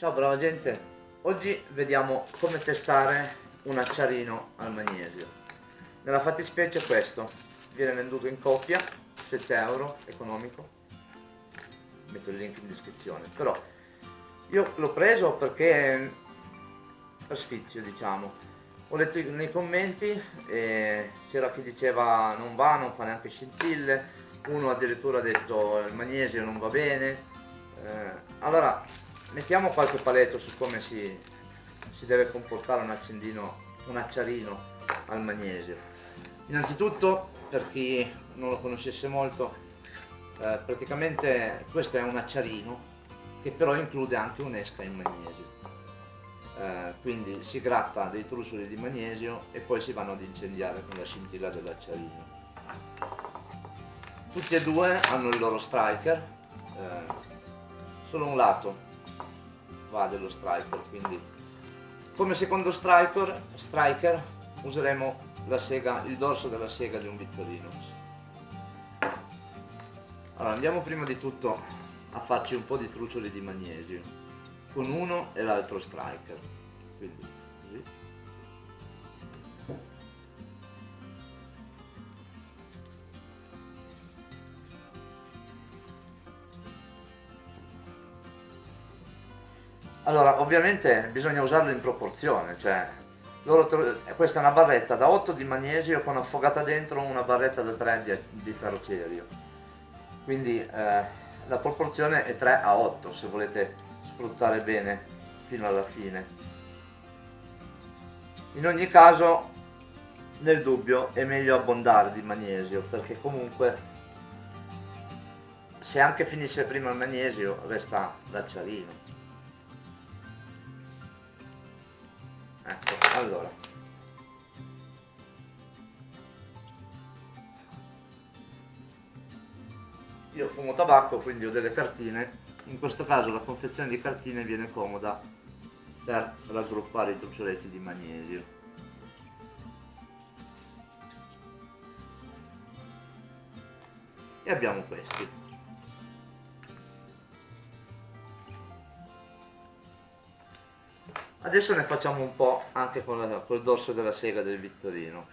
Ciao brava gente, oggi vediamo come testare un acciarino al magnesio. Nella fattispecie questo. Viene venduto in coppia, 7 euro, economico, metto il link in descrizione, però io l'ho preso perché per sfizio diciamo, ho letto nei commenti e c'era chi diceva non va, non fa neanche scintille, uno addirittura ha detto il magnesio non va bene, eh, allora mettiamo qualche paletto su come si, si deve comportare un accendino, un acciarino al magnesio. Innanzitutto, per chi non lo conoscesse molto, eh, praticamente questo è un acciarino che però include anche un'esca in magnesio. Eh, quindi si gratta dei trucioli di magnesio e poi si vanno ad incendiare con la scintilla dell'acciarino. Tutti e due hanno il loro striker, eh, solo un lato va dello striker quindi come secondo striker, striker useremo sega, il dorso della sega di un Victorinox allora andiamo prima di tutto a farci un po' di trucioli di magnesio con uno e l'altro striker. Quindi così Allora, ovviamente bisogna usarlo in proporzione, cioè questa è una barretta da 8 di magnesio con affogata dentro una barretta da 3 di, di ferrocerio. Quindi eh, la proporzione è 3 a 8 se volete sfruttare bene fino alla fine. In ogni caso, nel dubbio, è meglio abbondare di magnesio perché comunque se anche finisse prima il magnesio resta l'acciarino. Ecco allora. Io fumo tabacco quindi ho delle cartine. In questo caso la confezione di cartine viene comoda per raggruppare i truccioletti di magnesio. E abbiamo questi Adesso ne facciamo un po' anche con, la, col dorso della sega del Vittorinox.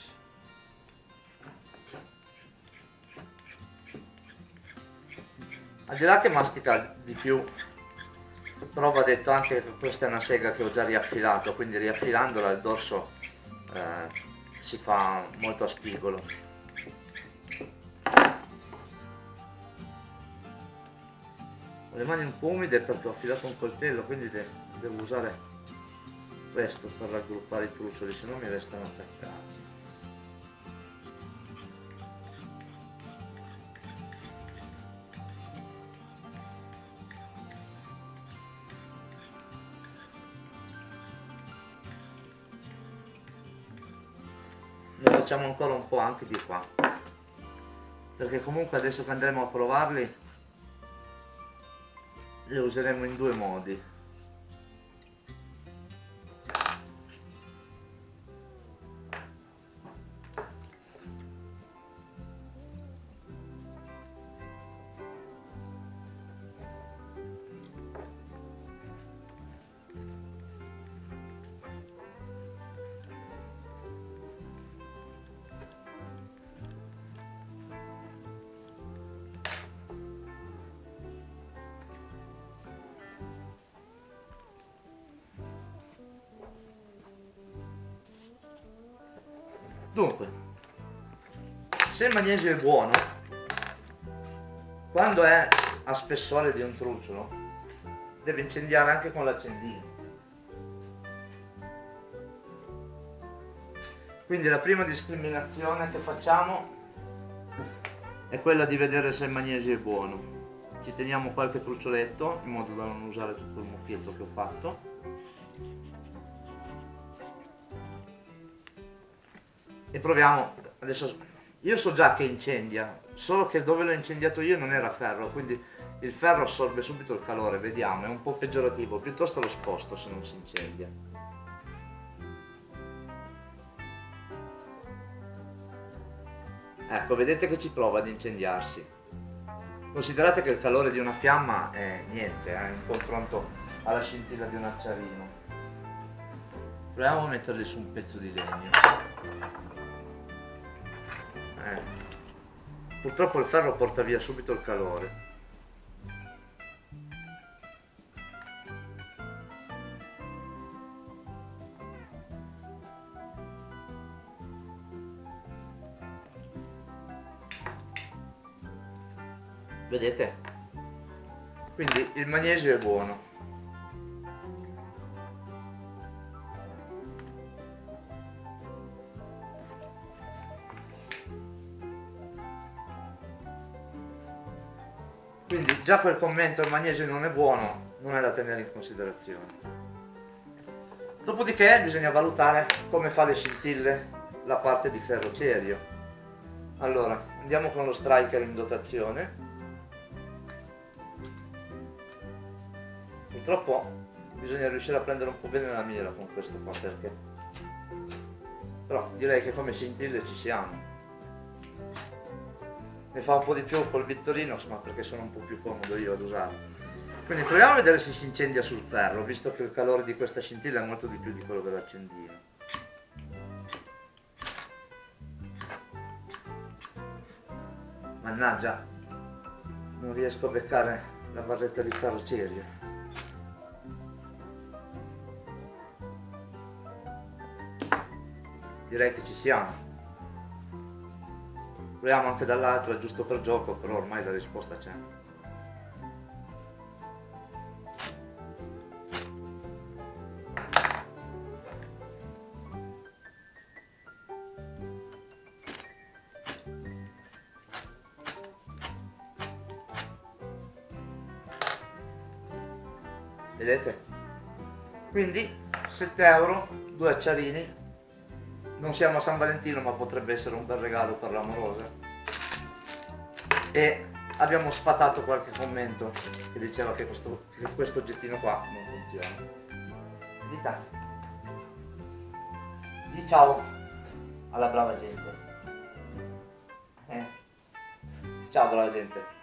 Al di là che mastica di più, però va detto anche che questa è una sega che ho già riaffilato, quindi riaffilandola il dorso eh, si fa molto a spigolo. Ho le mani un po' umide perché ho affilato un coltello, quindi devo usare questo per raggruppare i trucioli se no mi restano attaccati ne facciamo ancora un po' anche di qua. Perché comunque adesso che andremo a provarli li useremo in due modi Dunque, se il magnesio è buono, quando è a spessore di un truciolo, deve incendiare anche con l'accendino. Quindi la prima discriminazione che facciamo è quella di vedere se il magnesio è buono. Ci teniamo qualche truccioletto in modo da non usare tutto il mucchietto che ho fatto e proviamo adesso io so già che incendia solo che dove l'ho incendiato io non era ferro quindi il ferro assorbe subito il calore vediamo è un po' peggiorativo piuttosto lo sposto se non si incendia ecco vedete che ci prova ad incendiarsi considerate che il calore di una fiamma è niente eh, in confronto alla scintilla di un acciarino. Proviamo a metterli su un pezzo di legno. Eh. Purtroppo il ferro porta via subito il calore. Vedete? Quindi il magnesio è buono. Quindi già quel commento il magnesio non è buono non è da tenere in considerazione. Dopodiché bisogna valutare come fa le scintille la parte di ferrocerio. Allora, andiamo con lo striker in dotazione. Purtroppo bisogna riuscire a prendere un po' bene la mira con questo qua perché... Però direi che come scintille ci siamo ne fa un po' di più col Vittorino, ma perché sono un po' più comodo io ad usarlo. Quindi proviamo a vedere se si incendia sul ferro, visto che il calore di questa scintilla è molto di più di quello dell'accendino. Mannaggia, non riesco a beccare la barretta di ferro cerio. Direi che ci siamo. Proviamo anche dall'altro, è giusto per gioco, però ormai la risposta c'è. Vedete? Quindi 7 euro, due acciarini non siamo a San Valentino ma potrebbe essere un bel regalo per l'amorosa. E abbiamo sfatato qualche commento che diceva che questo, che questo oggettino qua non funziona. Dita di ciao alla brava gente. Eh. ciao brava gente